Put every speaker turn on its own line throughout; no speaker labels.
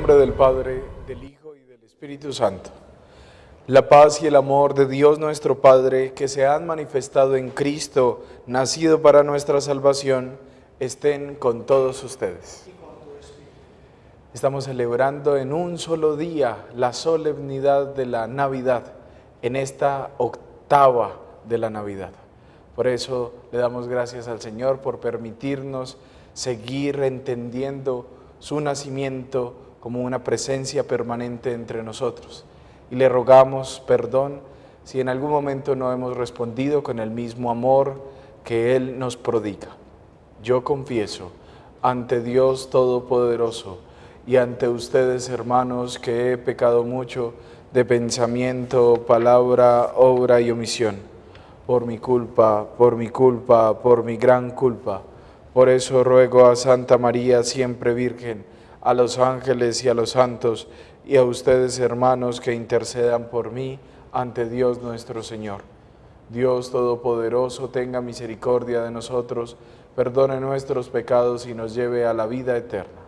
nombre del Padre, del Hijo y del Espíritu Santo. La paz y el amor de Dios nuestro Padre, que se han manifestado en Cristo, nacido para nuestra salvación, estén con todos ustedes. Estamos celebrando en un solo día la solemnidad de la Navidad, en esta octava de la Navidad. Por eso le damos gracias al Señor por permitirnos seguir entendiendo su nacimiento como una presencia permanente entre nosotros. Y le rogamos perdón si en algún momento no hemos respondido con el mismo amor que Él nos prodiga. Yo confieso ante Dios Todopoderoso y ante ustedes, hermanos, que he pecado mucho de pensamiento, palabra, obra y omisión. Por mi culpa, por mi culpa, por mi gran culpa por eso ruego a Santa María, siempre Virgen, a los ángeles y a los santos, y a ustedes, hermanos, que intercedan por mí ante Dios nuestro Señor. Dios Todopoderoso, tenga misericordia de nosotros, perdone nuestros pecados y nos lleve a la vida eterna.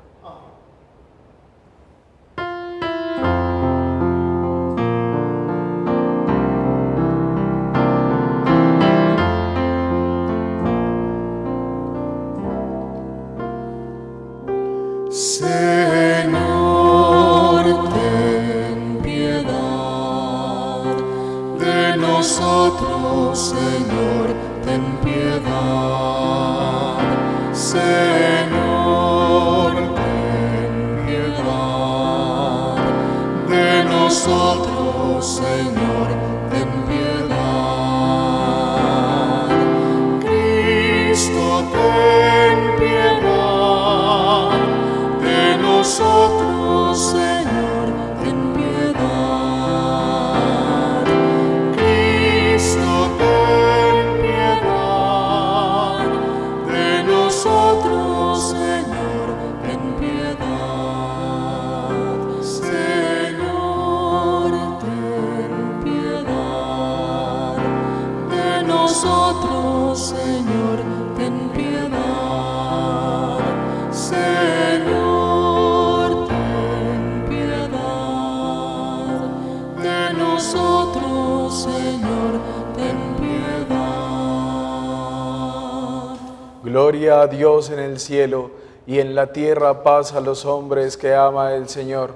nosotros, Señor, ten piedad. Señor, ten piedad de nosotros. Gloria a Dios en el cielo y en la tierra paz a los hombres que ama el Señor.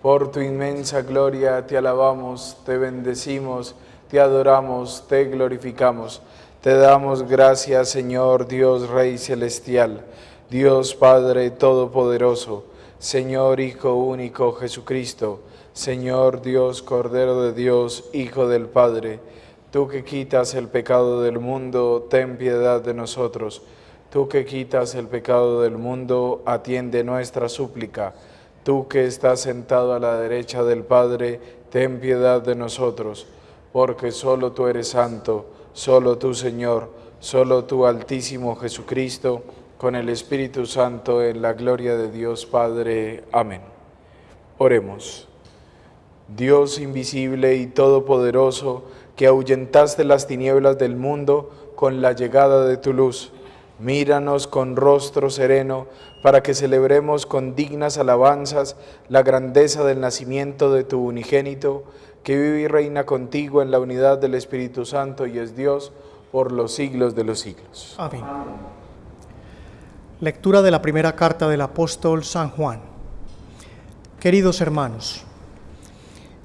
Por tu inmensa gloria te alabamos, te bendecimos, te adoramos, te glorificamos. Te damos gracias, Señor Dios Rey Celestial, Dios Padre Todopoderoso, Señor Hijo único Jesucristo, Señor Dios Cordero de Dios, Hijo del Padre. Tú que quitas el pecado del mundo, ten piedad de nosotros. Tú que quitas el pecado del mundo, atiende nuestra súplica. Tú que estás sentado a la derecha del Padre, ten piedad de nosotros, porque solo tú eres santo, solo tú Señor, solo tú Altísimo Jesucristo, con el Espíritu Santo en la gloria de Dios Padre. Amén. Oremos. Dios invisible y todopoderoso, que ahuyentaste las tinieblas del mundo con la llegada de tu luz, Míranos con rostro sereno para que celebremos con dignas alabanzas la grandeza del nacimiento de tu unigénito, que vive y reina contigo en la unidad del Espíritu Santo y es Dios por los siglos de los siglos.
Amén. Lectura de la primera carta del apóstol San Juan. Queridos hermanos,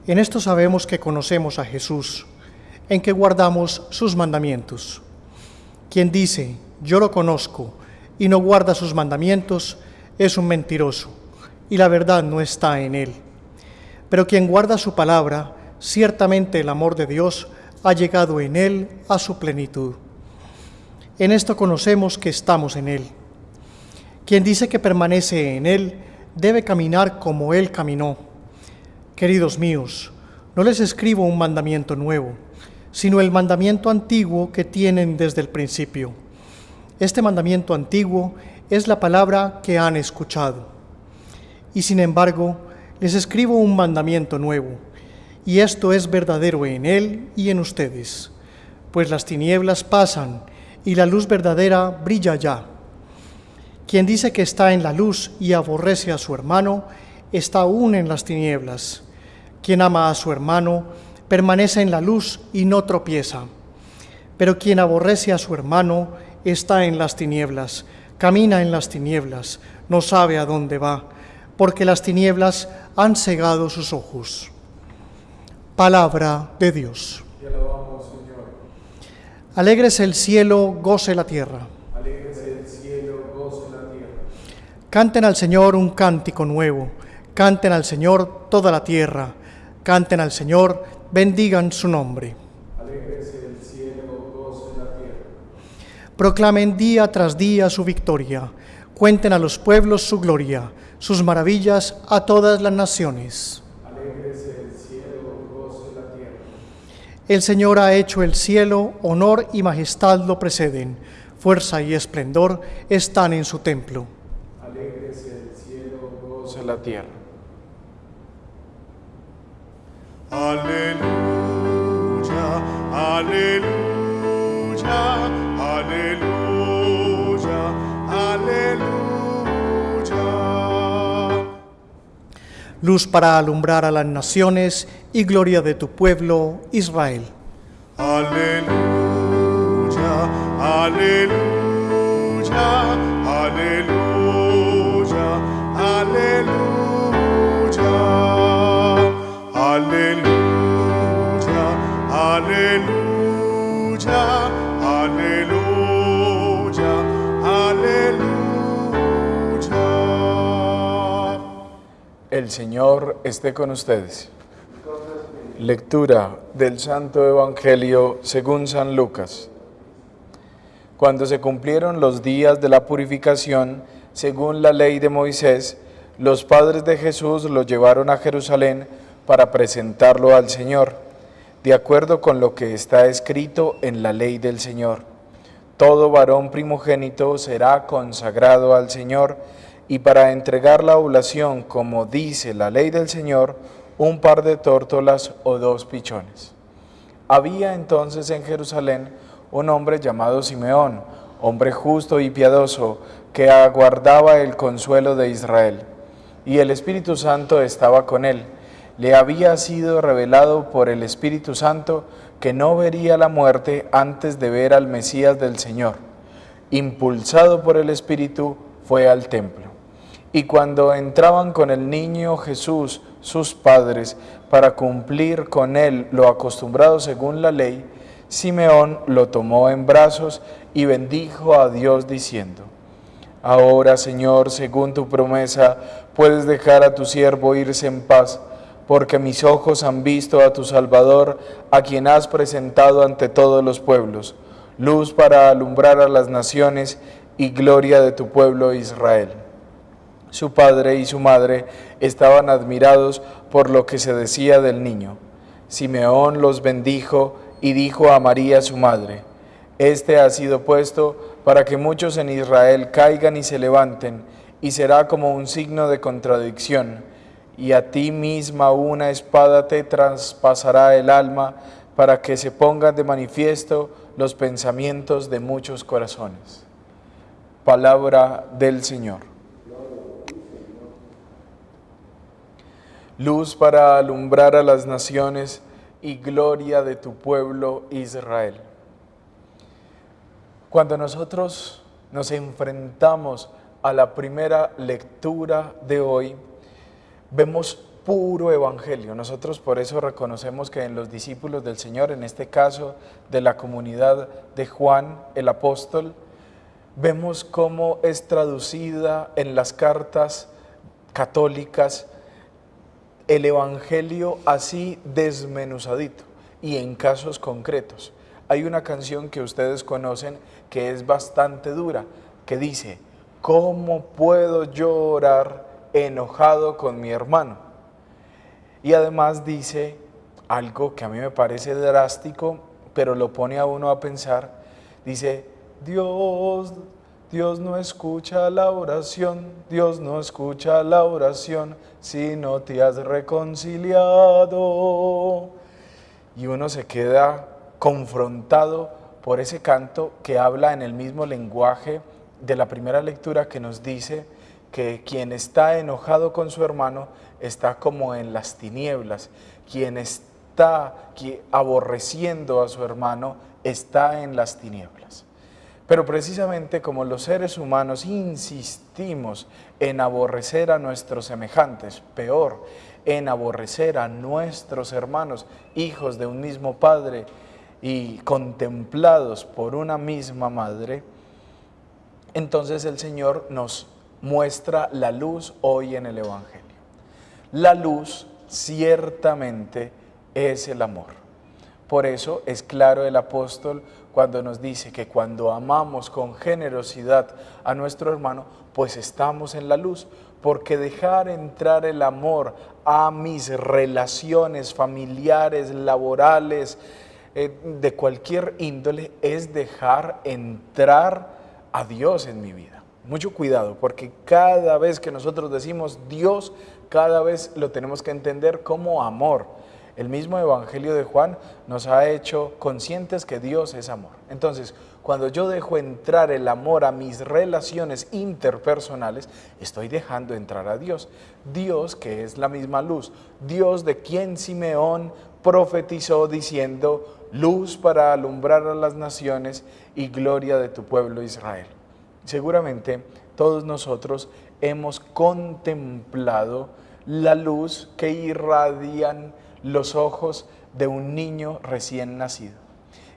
en esto sabemos que conocemos a Jesús, en que guardamos sus mandamientos. Quien dice, yo lo conozco, y no guarda sus mandamientos, es un mentiroso, y la verdad no está en él. Pero quien guarda su palabra, ciertamente el amor de Dios ha llegado en él a su plenitud. En esto conocemos que estamos en él. Quien dice que permanece en él, debe caminar como él caminó. Queridos míos, no les escribo un mandamiento nuevo, sino el mandamiento antiguo que tienen desde el principio este mandamiento antiguo es la palabra que han escuchado. Y sin embargo, les escribo un mandamiento nuevo, y esto es verdadero en él y en ustedes, pues las tinieblas pasan y la luz verdadera brilla ya. Quien dice que está en la luz y aborrece a su hermano, está aún en las tinieblas. Quien ama a su hermano permanece en la luz y no tropieza. Pero quien aborrece a su hermano está en las tinieblas, camina en las tinieblas, no sabe a dónde va, porque las tinieblas han cegado sus ojos. Palabra de Dios.
Te alabamos, Señor.
Alegres el cielo, goce la tierra.
Alégrese el cielo, goce la tierra.
Canten al Señor un cántico nuevo, canten al Señor toda la tierra, canten al Señor, bendigan su nombre.
Alégrese el cielo, goce la tierra.
Proclamen día tras día su victoria, cuenten a los pueblos su gloria, sus maravillas a todas las naciones.
El
Señor ha hecho el cielo, honor y majestad lo preceden, fuerza y esplendor están en su templo.
Alégrese el cielo, la tierra.
Aleluya, aleluya, aleluya, aleluya.
Luz para alumbrar a las naciones y gloria de tu pueblo, Israel.
Aleluya, aleluya, aleluya, aleluya, aleluya, aleluya, aleluya,
El Señor esté con ustedes. Lectura del Santo Evangelio según San Lucas. Cuando se cumplieron los días de la purificación, según la ley de Moisés, los padres de Jesús lo llevaron a Jerusalén para presentarlo al Señor, de acuerdo con lo que está escrito en la ley del Señor. Todo varón primogénito será consagrado al Señor, y para entregar la oblación, como dice la ley del Señor, un par de tórtolas o dos pichones. Había entonces en Jerusalén un hombre llamado Simeón, hombre justo y piadoso, que aguardaba el consuelo de Israel. Y el Espíritu Santo estaba con él. Le había sido revelado por el Espíritu Santo que no vería la muerte antes de ver al Mesías del Señor. Impulsado por el Espíritu, fue al templo. Y cuando entraban con el niño Jesús, sus padres, para cumplir con él lo acostumbrado según la ley, Simeón lo tomó en brazos y bendijo a Dios diciendo, Ahora, Señor, según tu promesa, puedes dejar a tu siervo irse en paz, porque mis ojos han visto a tu Salvador, a quien has presentado ante todos los pueblos, luz para alumbrar a las naciones y gloria de tu pueblo Israel. Su padre y su madre estaban admirados por lo que se decía del niño. Simeón los bendijo y dijo a María su madre, Este ha sido puesto para que muchos en Israel caigan y se levanten, y será como un signo de contradicción, y a ti misma una espada te traspasará el alma, para que se pongan de manifiesto los pensamientos de muchos corazones. Palabra del Señor. Luz para alumbrar a las naciones y gloria de tu pueblo Israel. Cuando nosotros nos enfrentamos a la primera lectura de hoy, vemos puro evangelio. Nosotros por eso reconocemos que en los discípulos del Señor, en este caso de la comunidad de Juan el apóstol, vemos cómo es traducida en las cartas católicas el Evangelio así desmenuzadito y en casos concretos. Hay una canción que ustedes conocen que es bastante dura, que dice, ¿cómo puedo llorar enojado con mi hermano? Y además dice algo que a mí me parece drástico, pero lo pone a uno a pensar, dice, Dios Dios no escucha la oración, Dios no escucha la oración si no te has reconciliado. Y uno se queda confrontado por ese canto que habla en el mismo lenguaje de la primera lectura que nos dice que quien está enojado con su hermano está como en las tinieblas, quien está aborreciendo a su hermano está en las tinieblas. Pero precisamente como los seres humanos insistimos en aborrecer a nuestros semejantes, peor, en aborrecer a nuestros hermanos, hijos de un mismo padre y contemplados por una misma madre, entonces el Señor nos muestra la luz hoy en el Evangelio. La luz ciertamente es el amor. Por eso es claro el apóstol cuando nos dice que cuando amamos con generosidad a nuestro hermano, pues estamos en la luz, porque dejar entrar el amor a mis relaciones familiares, laborales, eh, de cualquier índole, es dejar entrar a Dios en mi vida. Mucho cuidado, porque cada vez que nosotros decimos Dios, cada vez lo tenemos que entender como amor. El mismo Evangelio de Juan nos ha hecho conscientes que Dios es amor. Entonces, cuando yo dejo entrar el amor a mis relaciones interpersonales, estoy dejando entrar a Dios. Dios que es la misma luz. Dios de quien Simeón profetizó diciendo, luz para alumbrar a las naciones y gloria de tu pueblo Israel. Seguramente todos nosotros hemos contemplado la luz que irradian los ojos de un niño recién nacido.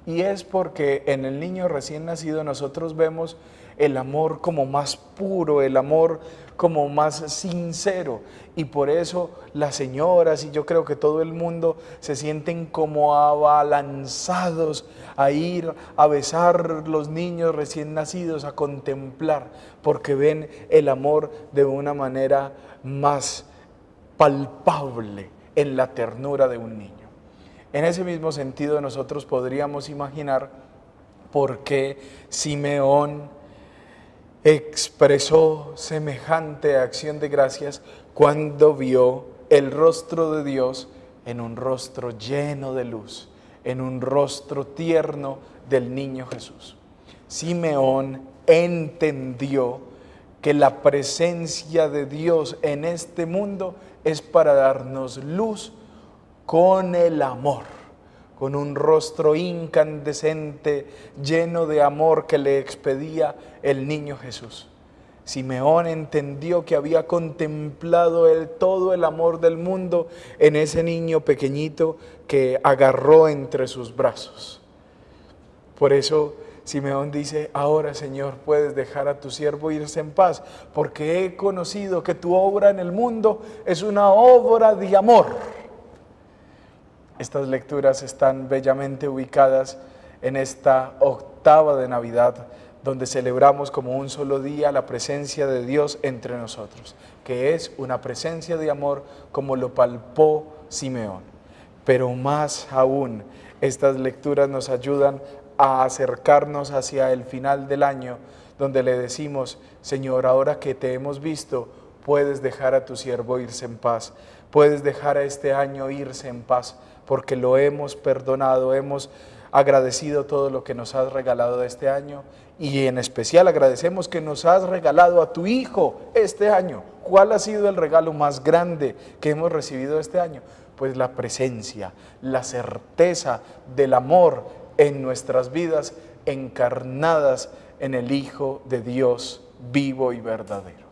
Y es porque en el niño recién nacido nosotros vemos el amor como más puro, el amor como más sincero. Y por eso las señoras y yo creo que todo el mundo se sienten como abalanzados a ir a besar los niños recién nacidos, a contemplar, porque ven el amor de una manera más palpable en la ternura de un niño. En ese mismo sentido nosotros podríamos imaginar por qué Simeón expresó semejante acción de gracias cuando vio el rostro de Dios en un rostro lleno de luz, en un rostro tierno del niño Jesús. Simeón entendió que la presencia de Dios en este mundo es para darnos luz con el amor, con un rostro incandescente, lleno de amor que le expedía el niño Jesús. Simeón entendió que había contemplado el, todo el amor del mundo en ese niño pequeñito que agarró entre sus brazos. Por eso Simeón dice, ahora Señor puedes dejar a tu siervo irse en paz, porque he conocido que tu obra en el mundo es una obra de amor. Estas lecturas están bellamente ubicadas en esta octava de Navidad, donde celebramos como un solo día la presencia de Dios entre nosotros, que es una presencia de amor como lo palpó Simeón. Pero más aún, estas lecturas nos ayudan a acercarnos hacia el final del año, donde le decimos, Señor, ahora que te hemos visto, puedes dejar a tu siervo irse en paz, puedes dejar a este año irse en paz, porque lo hemos perdonado, hemos agradecido todo lo que nos has regalado este año y en especial agradecemos que nos has regalado a tu Hijo este año. ¿Cuál ha sido el regalo más grande que hemos recibido este año? Pues la presencia, la certeza del amor en nuestras vidas encarnadas en el Hijo de Dios vivo y verdadero.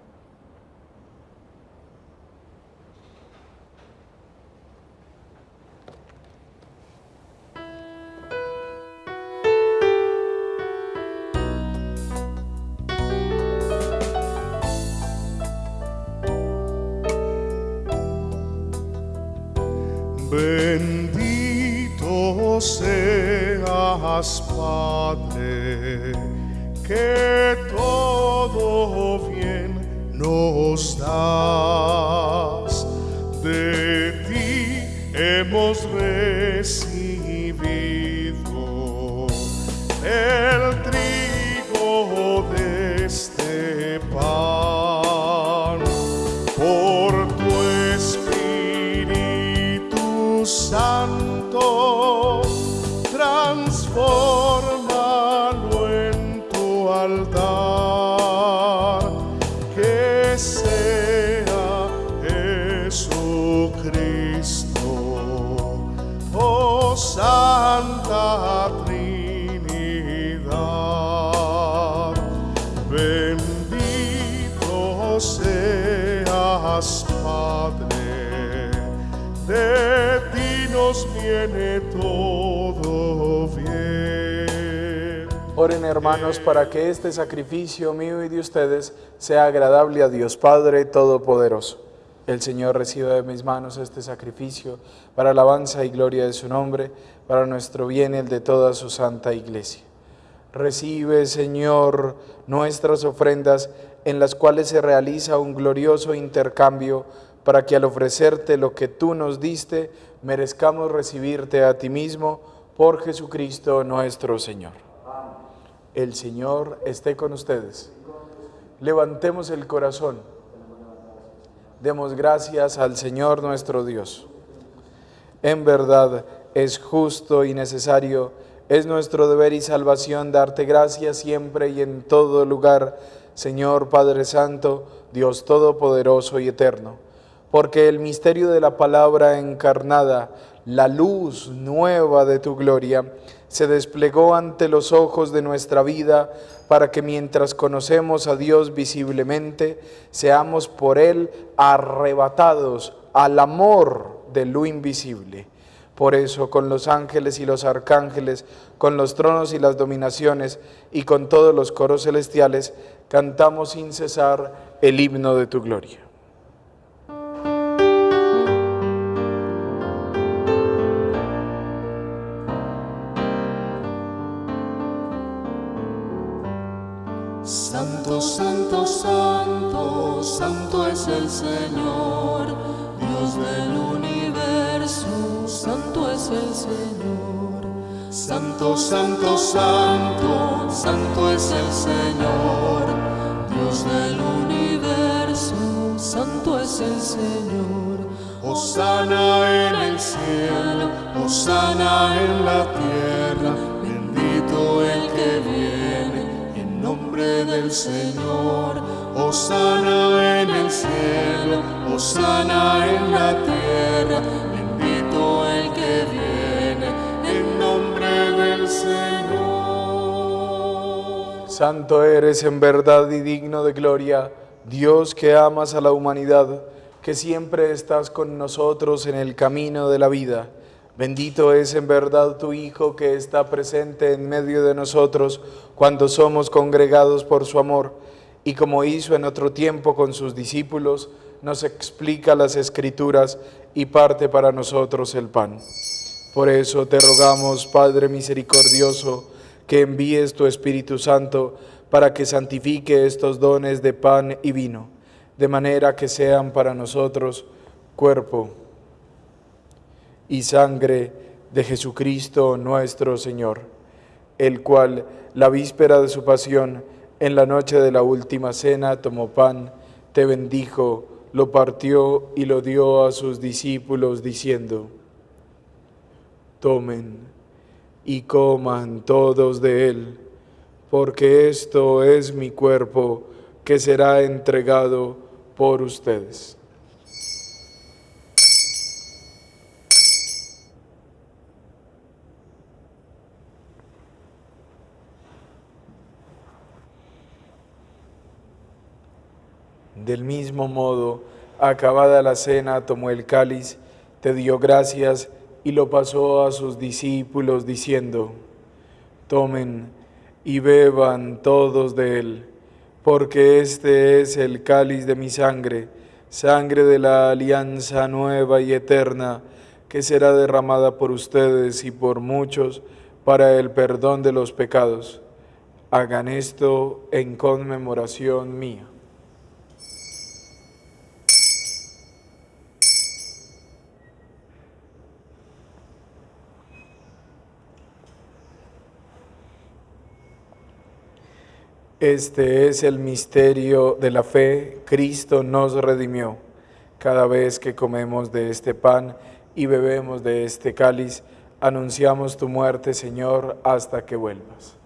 Lord. Hermanos para que este sacrificio mío y de ustedes sea agradable a Dios Padre Todopoderoso. El Señor reciba de mis manos este sacrificio para alabanza y gloria de su nombre, para nuestro bien y el de toda su santa iglesia. Recibe, Señor, nuestras ofrendas en las cuales se realiza un glorioso intercambio para que al ofrecerte lo que tú nos diste, merezcamos recibirte a ti mismo por Jesucristo nuestro Señor. El Señor esté con ustedes. Levantemos el corazón. Demos gracias al Señor nuestro Dios. En verdad es justo y necesario, es nuestro deber y salvación darte gracias siempre y en todo lugar, Señor Padre Santo, Dios Todopoderoso y Eterno, porque el misterio de la palabra encarnada, la luz nueva de tu gloria, se desplegó ante los ojos de nuestra vida para que mientras conocemos a Dios visiblemente, seamos por Él arrebatados al amor de lo invisible. Por eso, con los ángeles y los arcángeles, con los tronos y las dominaciones, y con todos los coros celestiales, cantamos sin cesar el himno de tu gloria.
El Señor, Dios del universo, santo es el Señor. Santo, santo, santo, santo es el Señor, Dios del universo, santo es el Señor.
Osana en el cielo, Osana en la tierra, bendito el que viene en nombre del Señor. Osana en el cielo, Osana en la tierra, bendito el que viene en nombre del Señor.
Santo eres en verdad y digno de gloria, Dios que amas a la humanidad, que siempre estás con nosotros en el camino de la vida. Bendito es en verdad tu Hijo que está presente en medio de nosotros cuando somos congregados por su amor y como hizo en otro tiempo con sus discípulos, nos explica las escrituras y parte para nosotros el pan. Por eso te rogamos, Padre misericordioso, que envíes tu Espíritu Santo para que santifique estos dones de pan y vino, de manera que sean para nosotros cuerpo y sangre de Jesucristo nuestro Señor, el cual, la víspera de su pasión, en la noche de la última cena, tomó pan, te bendijo, lo partió y lo dio a sus discípulos, diciendo, tomen y coman todos de él, porque esto es mi cuerpo que será entregado por ustedes. Del mismo modo, acabada la cena, tomó el cáliz, te dio gracias y lo pasó a sus discípulos diciendo, tomen y beban todos de él, porque este es el cáliz de mi sangre, sangre de la alianza nueva y eterna, que será derramada por ustedes y por muchos para el perdón de los pecados. Hagan esto en conmemoración mía. Este es el misterio de la fe. Cristo nos redimió. Cada vez que comemos de este pan y bebemos de este cáliz, anunciamos tu muerte, Señor, hasta que vuelvas.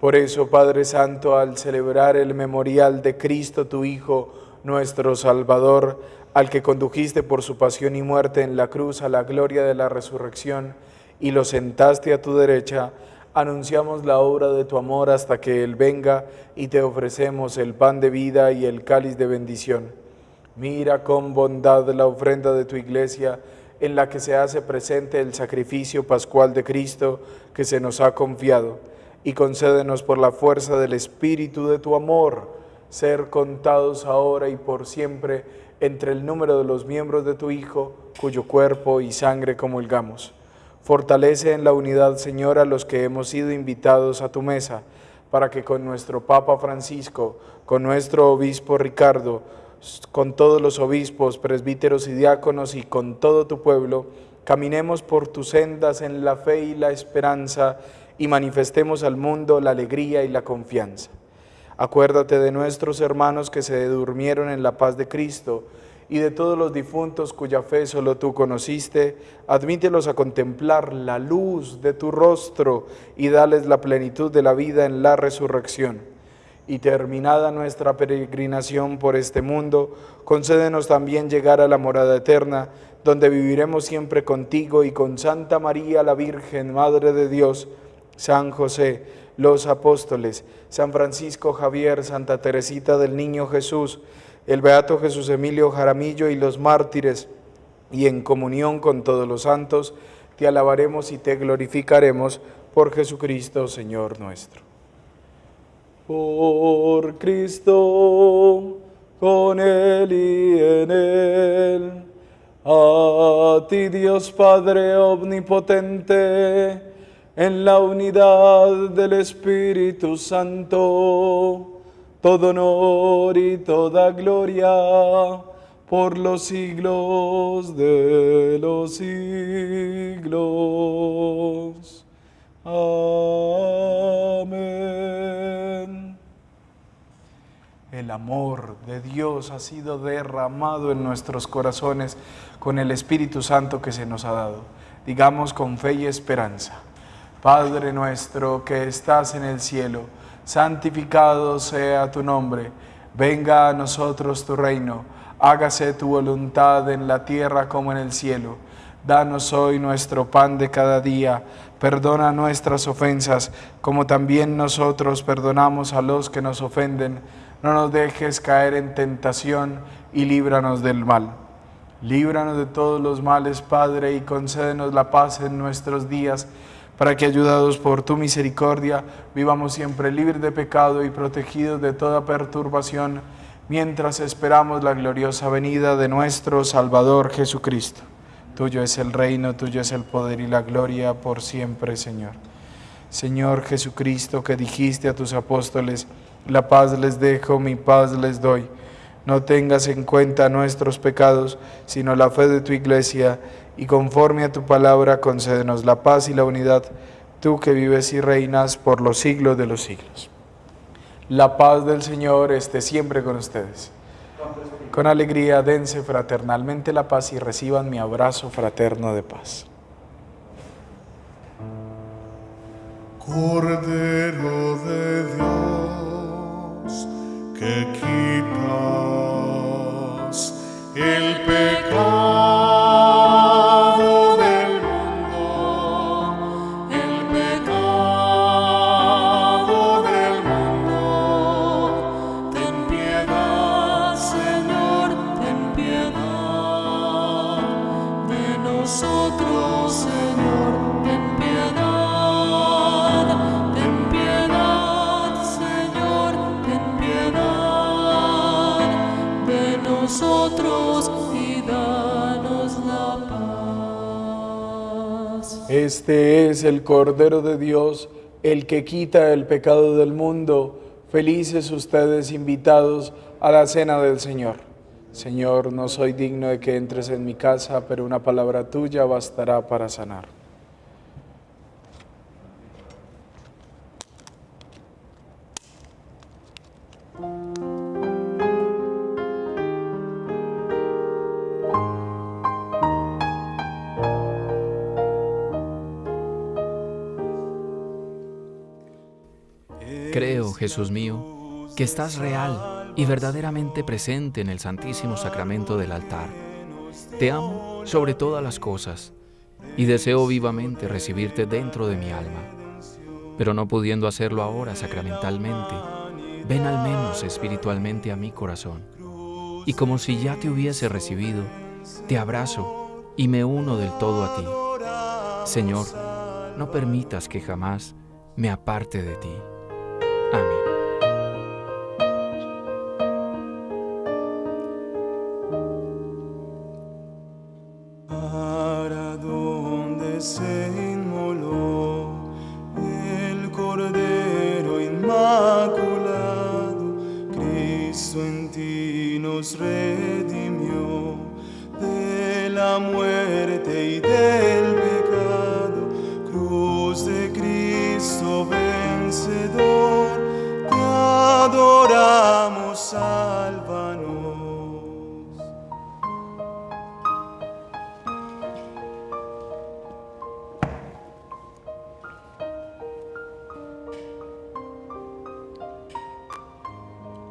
Por eso, Padre Santo, al celebrar el memorial de Cristo, tu Hijo, nuestro Salvador, al que condujiste por su pasión y muerte en la cruz a la gloria de la resurrección, y lo sentaste a tu derecha, anunciamos la obra de tu amor hasta que Él venga y te ofrecemos el pan de vida y el cáliz de bendición. Mira con bondad la ofrenda de tu iglesia en la que se hace presente el sacrificio pascual de Cristo que se nos ha confiado y concédenos por la fuerza del Espíritu de tu amor ser contados ahora y por siempre entre el número de los miembros de tu Hijo, cuyo cuerpo y sangre comulgamos Fortalece en la unidad, Señor, a los que hemos sido invitados a tu mesa, para que con nuestro Papa Francisco, con nuestro Obispo Ricardo, con todos los obispos, presbíteros y diáconos y con todo tu pueblo, caminemos por tus sendas en la fe y la esperanza y manifestemos al mundo la alegría y la confianza. Acuérdate de nuestros hermanos que se durmieron en la paz de Cristo, y de todos los difuntos cuya fe solo tú conociste, admítelos a contemplar la luz de tu rostro y dales la plenitud de la vida en la resurrección. Y terminada nuestra peregrinación por este mundo, concédenos también llegar a la morada eterna, donde viviremos siempre contigo y con Santa María la Virgen, Madre de Dios, San José, los apóstoles, San Francisco Javier, Santa Teresita del Niño Jesús, el Beato Jesús Emilio Jaramillo y los mártires, y en comunión con todos los santos, te alabaremos y te glorificaremos por Jesucristo, Señor nuestro. Por Cristo, con Él y en Él, a ti Dios Padre Omnipotente, en la unidad del Espíritu Santo, todo honor y toda gloria por los siglos de los siglos. Amén. El amor de Dios ha sido derramado en nuestros corazones con el Espíritu Santo que se nos ha dado. Digamos con fe y esperanza. Padre nuestro que estás en el cielo, santificado sea tu nombre, venga a nosotros tu reino, hágase tu voluntad en la tierra como en el cielo. Danos hoy nuestro pan de cada día, perdona nuestras ofensas, como también nosotros perdonamos a los que nos ofenden. No nos dejes caer en tentación y líbranos del mal. Líbranos de todos los males, Padre, y concédenos la paz en nuestros días para que ayudados por tu misericordia vivamos siempre libres de pecado y protegidos de toda perturbación, mientras esperamos la gloriosa venida de nuestro Salvador Jesucristo. Tuyo es el reino, tuyo es el poder y la gloria por siempre, Señor. Señor Jesucristo, que dijiste a tus apóstoles, la paz les dejo, mi paz les doy. No tengas en cuenta nuestros pecados, sino la fe de tu iglesia y conforme a tu palabra concédenos la paz y la unidad, tú que vives y reinas por los siglos de los siglos. La paz del Señor esté siempre con ustedes. Con alegría dense fraternalmente la paz y reciban mi abrazo fraterno de paz.
Cordero de Dios, que quitas el pecado.
Este es el Cordero de Dios, el que quita el pecado del mundo. Felices ustedes invitados a la cena del Señor. Señor, no soy digno de que entres en mi casa, pero una palabra tuya bastará para sanar.
Jesús mío, que estás real y verdaderamente presente en el Santísimo Sacramento del altar. Te amo sobre todas las cosas
y deseo vivamente recibirte dentro de mi alma. Pero no pudiendo hacerlo ahora sacramentalmente, ven al menos espiritualmente a mi corazón. Y como si ya te hubiese recibido, te abrazo y me uno del todo a ti. Señor, no permitas que jamás me aparte de ti. Amén.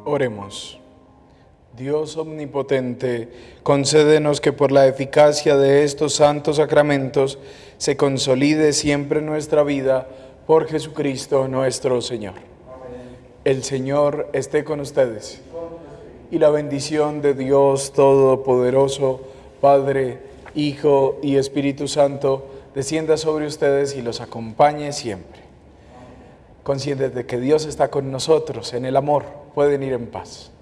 Oremos. Dios omnipotente, concédenos que por la eficacia de estos santos sacramentos se consolide siempre nuestra vida por Jesucristo nuestro Señor. El Señor esté con ustedes. Y la bendición de Dios Todopoderoso, Padre, Hijo y Espíritu Santo, descienda sobre ustedes y los acompañe siempre. Conscientes de que Dios está con nosotros en el amor pueden ir en paz.